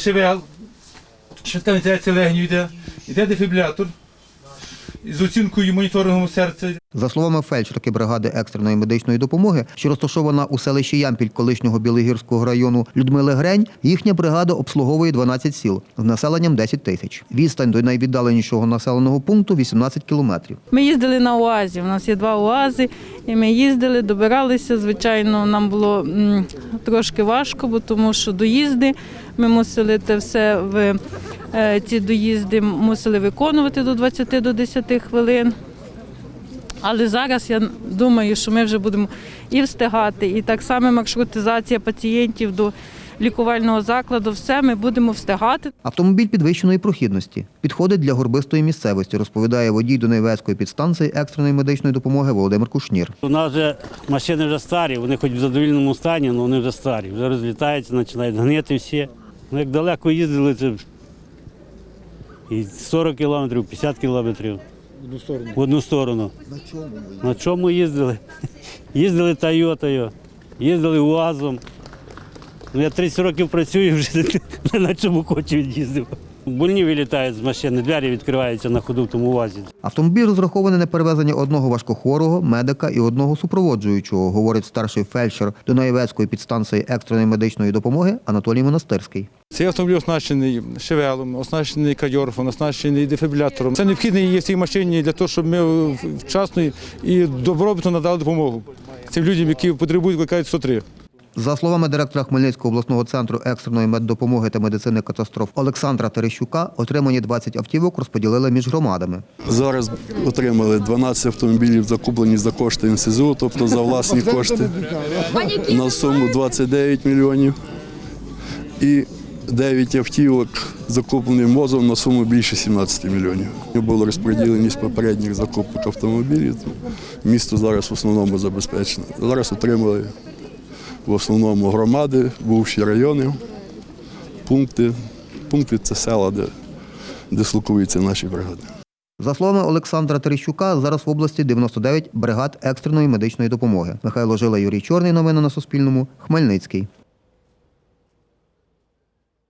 ШВЛ, швидка вентиляція легенів йде, йде дефібрилятор з оцінкою моніторингом серця. За словами фельдшерки бригади екстреної медичної допомоги, що розташована у селищі Ямпіль колишнього Білогірського району Людмили Грень, їхня бригада обслуговує 12 сіл з населенням 10 тисяч. Відстань до найвіддаленішого населеного пункту 18 кілометрів. Ми їздили на УАЗі. У нас є два УАЗи, і ми їздили, добиралися. Звичайно, нам було трошки важко, бо тому що доїзди. Ми мусили те все в е, ці доїзди мусили виконувати до 20 до 10 хвилин. Але зараз я думаю, що ми вже будемо і встигати, і так само маршрутизація пацієнтів до лікувального закладу. Все ми будемо встигати. Автомобіль підвищеної прохідності підходить для горбистої місцевості, розповідає водій Донецької підстанції екстреної медичної допомоги Володимир Кушнір. У нас вже машини вже старі, вони хоч в задовільному стані, але вони вже старі. Вже розлітаються, починають гнити всі. Ну, як далеко їздили, це і 40 кілометрів, 50 кілометрів. В одну сторону. На чому? На чому їздили? Їздили Тойотою, їздили УАЗом. Ну, я 30 років працюю, вже не на чому хочу їздив. Больні вилітають з машини, двері відкриваються на ходу в тому УАЗі. Автомобіль розрахований на перевезення одного важкохворого, медика і одного супроводжуючого, говорить старший фельдшер Дунаєвецької підстанції екстреної медичної допомоги Анатолій Монастирський. Цей автомобіль оснащений шевелом, оснащений кадьорфом, оснащений дефібрилятором. Це необхідно є в цій машині для того, щоб ми вчасно і добробутно надали допомогу цим людям, які потребують викликають 103. За словами директора Хмельницького обласного центру екстреної меддопомоги та медицини катастроф Олександра Терещука, отримані 20 автівок розподілили між громадами. Зараз отримали 12 автомобілів, закуплені за кошти НСЗУ, тобто за власні кошти, на суму 29 мільйонів. І 9 автівок закуплені МОЗом на суму більше 17 мільйонів. Було розподілені з попередніх закупок автомобілів. Місто зараз в основному забезпечено. Зараз отримали в основному громади, бувші райони, пункти. Пункти це села, де дислокуються наші бригади. За словами Олександра Терещука, зараз в області 99 бригад екстреної медичної допомоги. Михайло Жила, Юрій Чорний. Новини на Суспільному. Хмельницький.